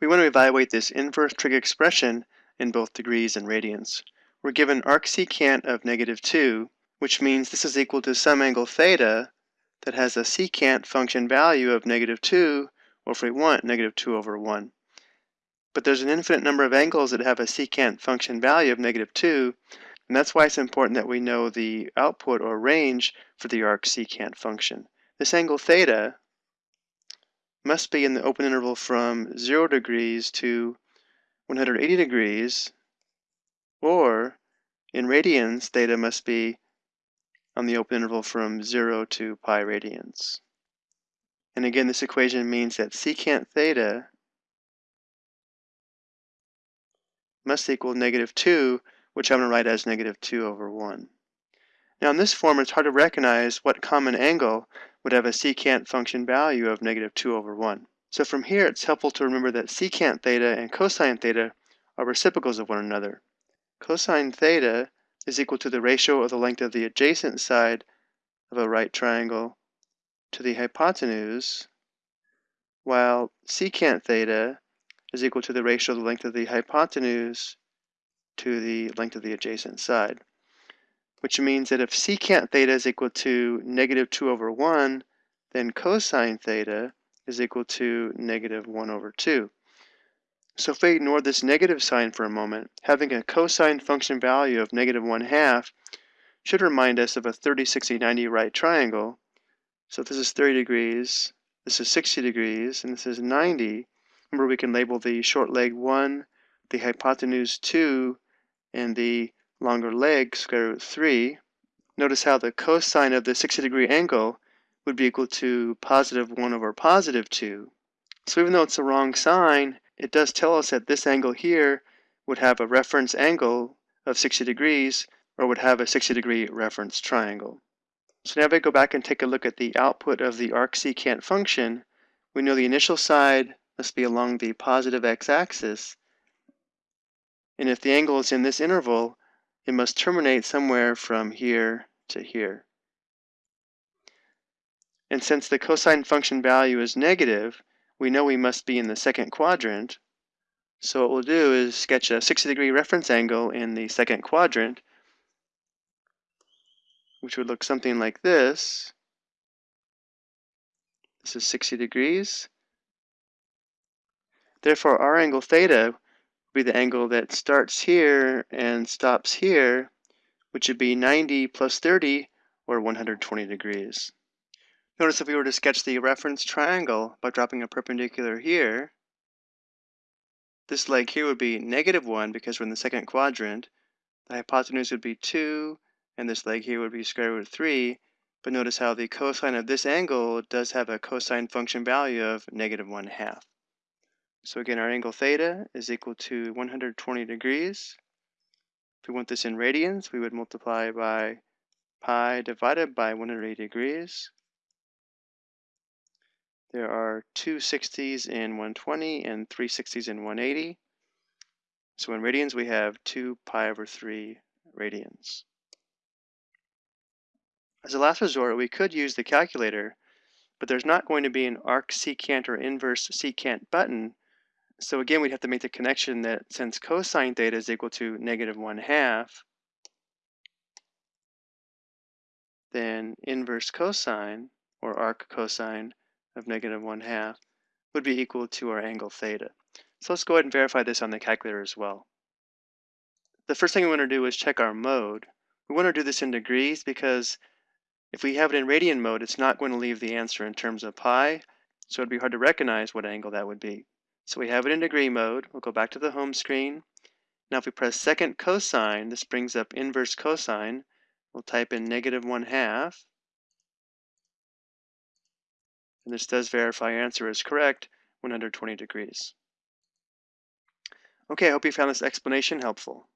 We want to evaluate this inverse trig expression in both degrees and radians. We're given arcsecant of negative 2, which means this is equal to some angle theta that has a secant function value of negative 2, or if we want, negative 2 over 1. But there's an infinite number of angles that have a secant function value of negative 2, and that's why it's important that we know the output or range for the arcsecant function. This angle theta must be in the open interval from 0 degrees to 180 degrees, or in radians, theta must be on the open interval from 0 to pi radians. And again, this equation means that secant theta must equal negative 2, which I'm going to write as negative 2 over 1. Now in this form, it's hard to recognize what common angle would have a secant function value of negative 2 over 1. So from here, it's helpful to remember that secant theta and cosine theta are reciprocals of one another. Cosine theta is equal to the ratio of the length of the adjacent side of a right triangle to the hypotenuse, while secant theta is equal to the ratio of the length of the hypotenuse to the length of the adjacent side which means that if secant theta is equal to negative 2 over 1, then cosine theta is equal to negative 1 over 2. So if we ignore this negative sign for a moment, having a cosine function value of negative 1 half should remind us of a 30, 60, 90 right triangle. So if this is 30 degrees, this is 60 degrees, and this is 90, remember we can label the short leg 1, the hypotenuse 2, and the longer leg, square root 3, notice how the cosine of the 60 degree angle would be equal to positive 1 over positive 2. So even though it's the wrong sign, it does tell us that this angle here would have a reference angle of 60 degrees or would have a 60 degree reference triangle. So now if I go back and take a look at the output of the arcsecant function, we know the initial side must be along the positive x-axis. And if the angle is in this interval, it must terminate somewhere from here to here. And since the cosine function value is negative, we know we must be in the second quadrant. So what we'll do is sketch a 60 degree reference angle in the second quadrant, which would look something like this. This is 60 degrees. Therefore, our angle theta be the angle that starts here and stops here, which would be 90 plus 30, or 120 degrees. Notice if we were to sketch the reference triangle by dropping a perpendicular here, this leg here would be negative 1 because we're in the second quadrant. The hypotenuse would be 2, and this leg here would be square root of 3. But notice how the cosine of this angle does have a cosine function value of negative 1 half. So again, our angle theta is equal to 120 degrees. If we want this in radians, we would multiply by pi divided by 180 degrees. There are two 60s in 120 and three 60s in 180. So in radians, we have 2 pi over 3 radians. As a last resort, we could use the calculator, but there's not going to be an arcsecant or inverse secant button so again, we'd have to make the connection that since cosine theta is equal to negative 1 half, then inverse cosine, or arc cosine, of negative 1 half would be equal to our angle theta. So let's go ahead and verify this on the calculator as well. The first thing we want to do is check our mode. We want to do this in degrees because if we have it in radian mode, it's not going to leave the answer in terms of pi, so it'd be hard to recognize what angle that would be. So we have it in degree mode. We'll go back to the home screen. Now if we press second cosine, this brings up inverse cosine. We'll type in negative 1 half. And this does verify our answer is correct, 120 degrees. Okay, I hope you found this explanation helpful.